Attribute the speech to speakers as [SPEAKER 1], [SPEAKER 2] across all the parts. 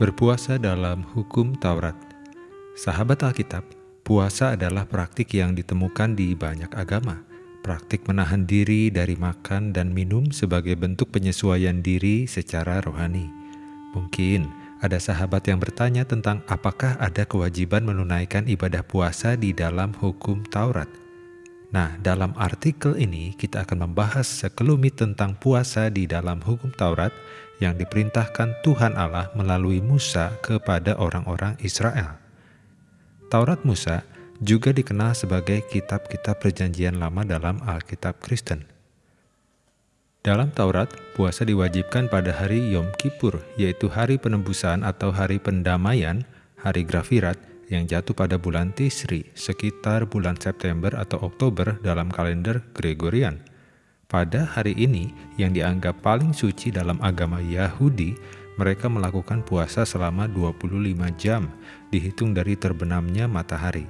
[SPEAKER 1] Berpuasa dalam hukum Taurat Sahabat Alkitab, puasa adalah praktik yang ditemukan di banyak agama. Praktik menahan diri dari makan dan minum sebagai bentuk penyesuaian diri secara rohani. Mungkin ada sahabat yang bertanya tentang apakah ada kewajiban menunaikan ibadah puasa di dalam hukum Taurat. Nah, dalam artikel ini kita akan membahas sekelumit tentang puasa di dalam hukum Taurat yang diperintahkan Tuhan Allah melalui Musa kepada orang-orang Israel. Taurat Musa juga dikenal sebagai kitab-kitab perjanjian lama dalam Alkitab Kristen. Dalam Taurat, puasa diwajibkan pada hari Yom Kippur, yaitu hari penembusan atau hari pendamaian, hari Grafirat, yang jatuh pada bulan Tisri, sekitar bulan September atau Oktober dalam kalender Gregorian. Pada hari ini, yang dianggap paling suci dalam agama Yahudi, mereka melakukan puasa selama 25 jam, dihitung dari terbenamnya matahari.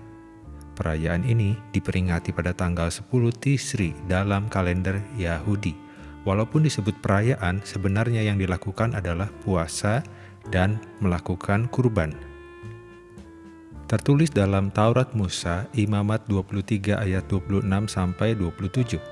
[SPEAKER 1] Perayaan ini diperingati pada tanggal 10 Tisri dalam kalender Yahudi Walaupun disebut perayaan, sebenarnya yang dilakukan adalah puasa dan melakukan kurban. Tertulis dalam Taurat Musa, Imamat 23 ayat 26 sampai 27.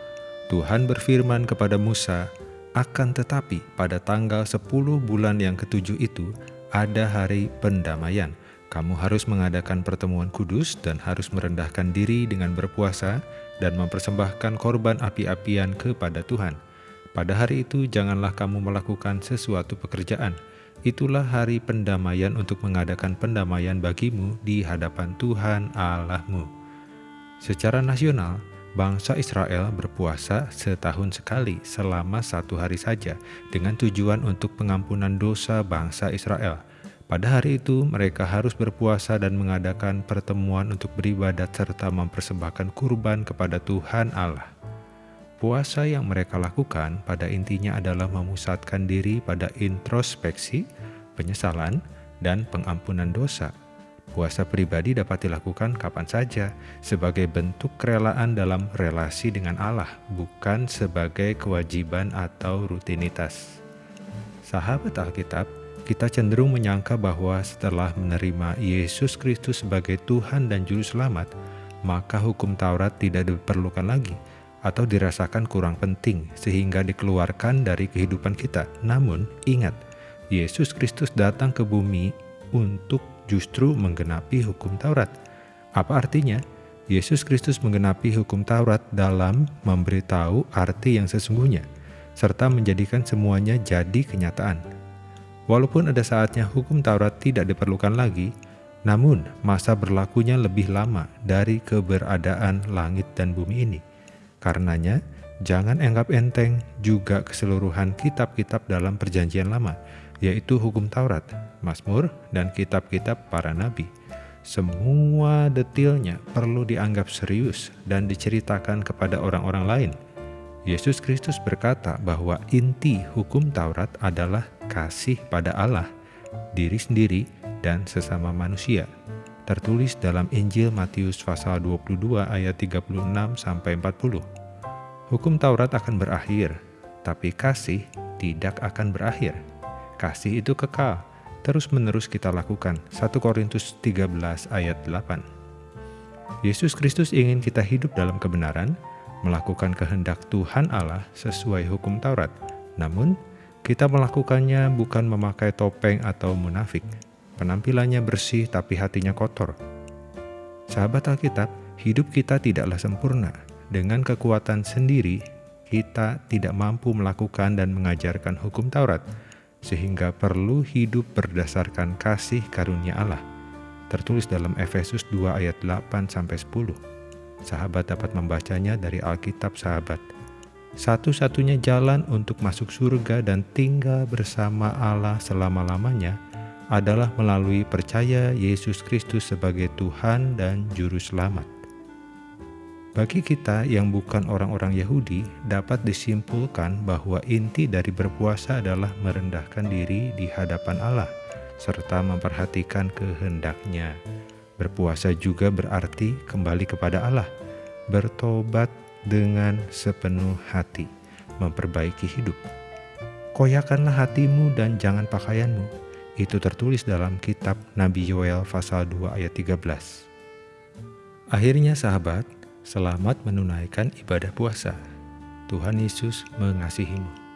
[SPEAKER 1] Tuhan berfirman kepada Musa, "Akan tetapi pada tanggal 10 bulan yang ketujuh itu ada hari pendamaian. Kamu harus mengadakan pertemuan kudus dan harus merendahkan diri dengan berpuasa dan mempersembahkan korban api-apian kepada Tuhan." Pada hari itu janganlah kamu melakukan sesuatu pekerjaan. Itulah hari pendamaian untuk mengadakan pendamaian bagimu di hadapan Tuhan Allahmu. Secara nasional, bangsa Israel berpuasa setahun sekali selama satu hari saja dengan tujuan untuk pengampunan dosa bangsa Israel. Pada hari itu mereka harus berpuasa dan mengadakan pertemuan untuk beribadat serta mempersembahkan kurban kepada Tuhan Allah. Puasa yang mereka lakukan pada intinya adalah memusatkan diri pada introspeksi, penyesalan, dan pengampunan dosa. Puasa pribadi dapat dilakukan kapan saja sebagai bentuk kerelaan dalam relasi dengan Allah, bukan sebagai kewajiban atau rutinitas. Sahabat Alkitab, kita cenderung menyangka bahwa setelah menerima Yesus Kristus sebagai Tuhan dan Juru Selamat, maka hukum Taurat tidak diperlukan lagi atau dirasakan kurang penting sehingga dikeluarkan dari kehidupan kita. Namun, ingat, Yesus Kristus datang ke bumi untuk justru menggenapi hukum Taurat. Apa artinya? Yesus Kristus menggenapi hukum Taurat dalam memberitahu arti yang sesungguhnya, serta menjadikan semuanya jadi kenyataan. Walaupun ada saatnya hukum Taurat tidak diperlukan lagi, namun masa berlakunya lebih lama dari keberadaan langit dan bumi ini. Karenanya, jangan anggap enteng juga keseluruhan kitab-kitab dalam perjanjian lama, yaitu hukum Taurat, Mazmur, dan kitab-kitab para nabi. Semua detailnya perlu dianggap serius dan diceritakan kepada orang-orang lain. Yesus Kristus berkata bahwa inti hukum Taurat adalah kasih pada Allah, diri sendiri, dan sesama manusia tertulis dalam Injil Matius pasal 22 ayat 36 sampai 40. Hukum Taurat akan berakhir, tapi kasih tidak akan berakhir. Kasih itu kekal, terus-menerus kita lakukan. 1 Korintus 13 ayat 8. Yesus Kristus ingin kita hidup dalam kebenaran, melakukan kehendak Tuhan Allah sesuai hukum Taurat. Namun, kita melakukannya bukan memakai topeng atau munafik, penampilannya bersih tapi hatinya kotor. Sahabat Alkitab, hidup kita tidaklah sempurna. Dengan kekuatan sendiri, kita tidak mampu melakukan dan mengajarkan hukum Taurat, sehingga perlu hidup berdasarkan kasih karunia Allah. Tertulis dalam Efesus 2 ayat 8-10. Sahabat dapat membacanya dari Alkitab sahabat. Satu-satunya jalan untuk masuk surga dan tinggal bersama Allah selama-lamanya adalah melalui percaya Yesus Kristus sebagai Tuhan dan Juru Selamat. Bagi kita yang bukan orang-orang Yahudi, dapat disimpulkan bahwa inti dari berpuasa adalah merendahkan diri di hadapan Allah, serta memperhatikan kehendaknya. Berpuasa juga berarti kembali kepada Allah, bertobat dengan sepenuh hati, memperbaiki hidup. Koyakanlah hatimu dan jangan pakaianmu, Itu tertulis dalam kitab Nabi Yoel pasal 2 ayat 13. Akhirnya sahabat, selamat menunaikan ibadah puasa. Tuhan Yesus mengasihimu.